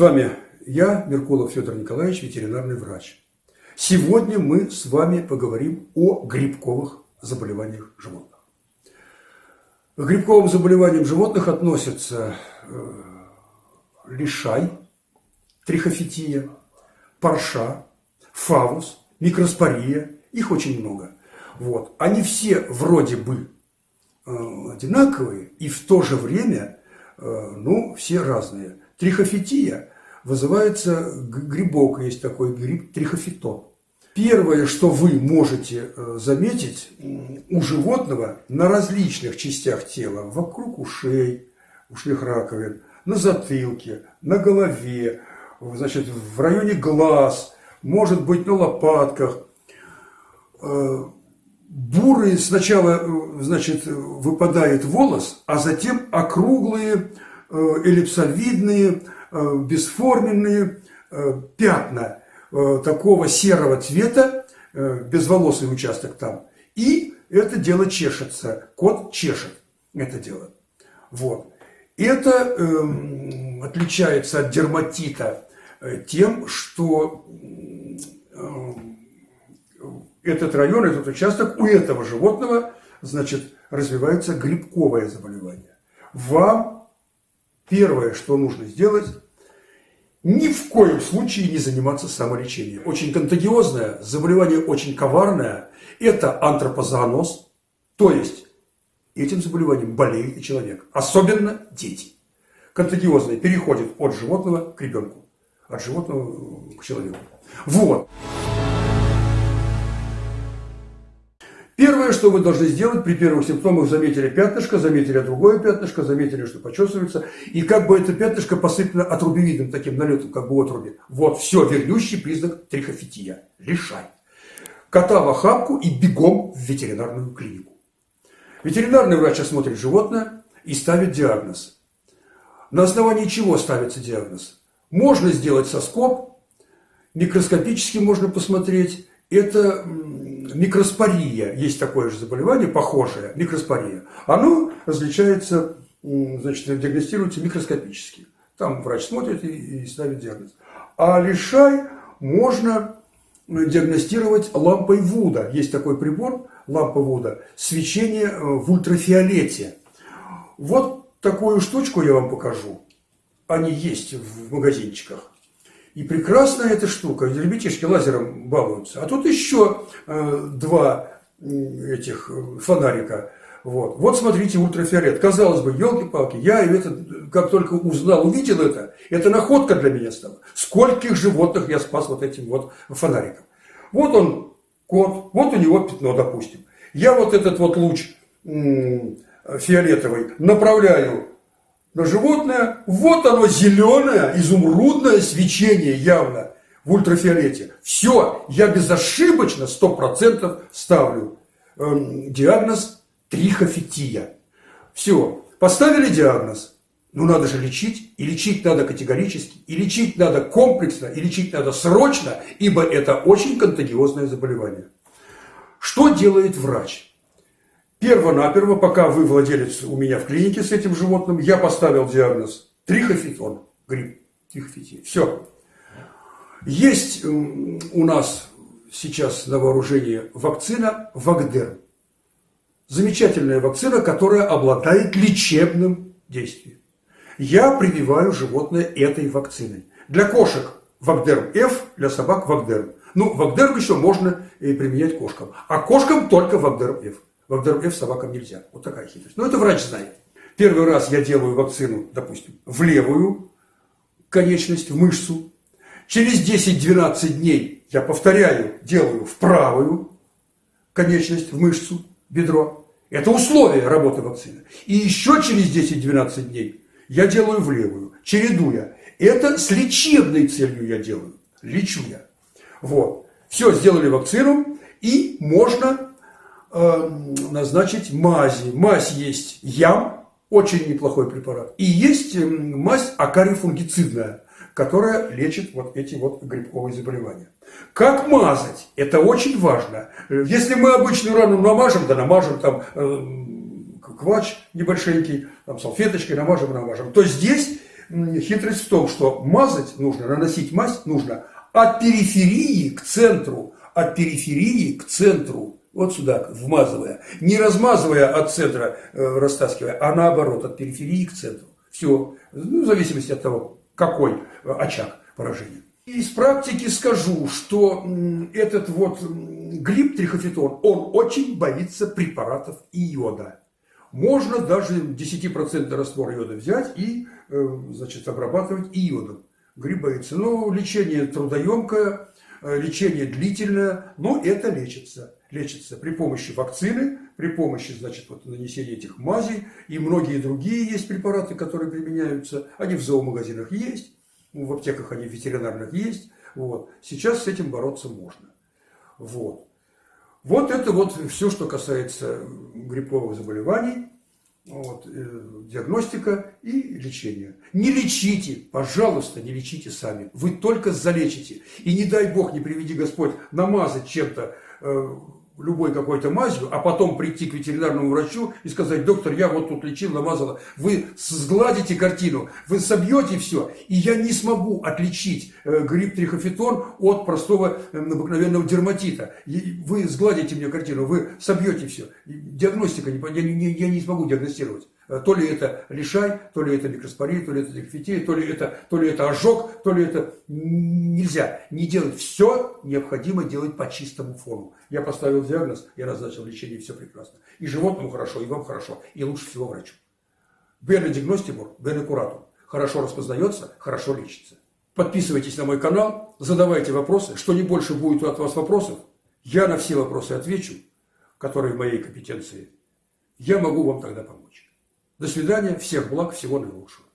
вами я, Меркулов Федор Николаевич, ветеринарный врач. Сегодня мы с вами поговорим о грибковых заболеваниях животных. К грибковым заболеваниям животных относятся э, лишай, трихофития, парша, фавус, микроспория. Их очень много. Вот. Они все вроде бы э, одинаковые и в то же время, э, ну, все разные. Трихофития вызывается грибок, есть такой гриб трихофитон. Первое, что вы можете э, заметить у животного на различных частях тела, вокруг ушей, ушных раковин, на затылке, на голове, значит, в районе глаз, может быть, на лопатках. Э, бурые сначала, э, значит, выпадает волос, а затем округлые, эллипсовидные, бесформенные пятна – Э, такого серого цвета, э, безволосый участок там, и это дело чешется, кот чешет это дело. Вот. Это э, отличается от дерматита э, тем, что э, этот район, этот участок у этого животного, значит, развивается грибковое заболевание. Вам первое, что нужно сделать, ни в коем случае не заниматься самолечением. Очень контагиозное, заболевание очень коварное. Это антропозооноз, то есть этим заболеванием болеет и человек, особенно дети. Контагиозное переходит от животного к ребенку, от животного к человеку. Вот. Первое, что вы должны сделать при первых симптомах, заметили пятнышко, заметили другое пятнышко, заметили, что почесывается, и как бы это пятнышко посыпано отрубевидным таким налетом, как бы отруби. Вот все, вернющий признак трихофития. Лишай. Кота в охапку и бегом в ветеринарную клинику. Ветеринарный врач осмотрит животное и ставит диагноз. На основании чего ставится диагноз? Можно сделать соскоб, микроскопически можно посмотреть. Это микроспория, есть такое же заболевание, похожее, микроспория. Оно различается, значит, диагностируется микроскопически. Там врач смотрит и, и ставит диагноз. А лишай можно диагностировать лампой Вуда. Есть такой прибор, лампа Вуда, свечение э, в ультрафиолете. Вот такую штучку я вам покажу. Они есть в магазинчиках. И прекрасная эта штука, ребятишки лазером балуются. А тут еще э, два этих э, фонарика. Вот. вот смотрите, ультрафиолет. Казалось бы, елки-палки, я это, как только узнал, увидел это, это находка для меня стала. Скольких животных я спас вот этим вот фонариком. Вот он, кот, вот у него пятно, допустим. Я вот этот вот луч фиолетовый направляю на животное, вот оно зеленое, изумрудное свечение явно в ультрафиолете. Все, я безошибочно, сто процентов ставлю эм, диагноз трихофития. Все, поставили диагноз, ну надо же лечить, и лечить надо категорически, и лечить надо комплексно, и лечить надо срочно, ибо это очень контагиозное заболевание. Что делает врач? Перво-наперво, пока вы владелец у меня в клинике с этим животным, я поставил диагноз трихофитон, грипп, трихофития. Все. Есть у нас сейчас на вооружении вакцина Вагдер. Замечательная вакцина, которая обладает лечебным действием. Я прививаю животное этой вакциной. Для кошек Вагдер F, для собак Вагдер. Ну, Вагдер еще можно применять кошкам. А кошкам только Вагдер F. F собакам нельзя. Вот такая хитрость. Но это врач знает. Первый раз я делаю вакцину, допустим, в левую конечность, в мышцу. Через 10-12 дней я повторяю, делаю в правую конечность, в мышцу, бедро. Это условие работы вакцины. И еще через 10-12 дней я делаю в левую, чередуя. Это с лечебной целью я делаю. Лечу я. Вот. Все, сделали вакцину, и можно назначить мази. Мазь есть ям, очень неплохой препарат. И есть э, мазь акарифунгицидная, которая лечит вот эти вот грибковые заболевания. Как мазать? Это очень важно. Если мы обычную рану намажем, да намажем там э, квач небольшенький, там салфеточкой намажем, намажем, то здесь хитрость в том, что мазать нужно, наносить мазь нужно от периферии к центру, от периферии к центру. Вот сюда, вмазывая. Не размазывая от центра, э, растаскивая, а наоборот, от периферии к центру. Все. Ну, в зависимости от того, какой э, очаг поражения. Из практики скажу, что этот вот гриб трихофитон, он очень боится препаратов йода. Можно даже 10% раствор йода взять и э, значит, обрабатывать йодом. Гриб боится. Ну, лечение трудоемкое, лечение длительное, но это лечится. Лечится при помощи вакцины, при помощи значит, вот, нанесения этих мазей. И многие другие есть препараты, которые применяются. Они в зоомагазинах есть, в аптеках они ветеринарных есть. Вот. Сейчас с этим бороться можно. Вот. Вот это вот все, что касается грибковых заболеваний, вот, э, диагностика и лечение. Не лечите, пожалуйста, не лечите сами. Вы только залечите. И не дай Бог, не приведи Господь намазать чем-то э, любой какой-то мазью, а потом прийти к ветеринарному врачу и сказать, доктор, я вот тут лечил, намазала. Вы сгладите картину, вы собьете все, и я не смогу отличить э, грипп трихофитон от простого э, обыкновенного дерматита. Вы сгладите мне картину, вы собьете все. Диагностика, я не, я не смогу диагностировать. Э, то ли это лишай, то ли это микроспорин, то ли это декфетия, то ли это, то ли это ожог, то ли это нельзя. Не делать все необходимо делать по чистому фону. Я поставил диагноз, я назначил лечение, все прекрасно. И животному хорошо, и вам хорошо, и лучше всего врачу. Бене диагностимур, бене куратум. Хорошо распознается, хорошо лечится. Подписывайтесь на мой канал, задавайте вопросы. Что не больше будет от вас вопросов, я на все вопросы отвечу, которые в моей компетенции. Я могу вам тогда помочь. До свидания, всех благ, всего наилучшего.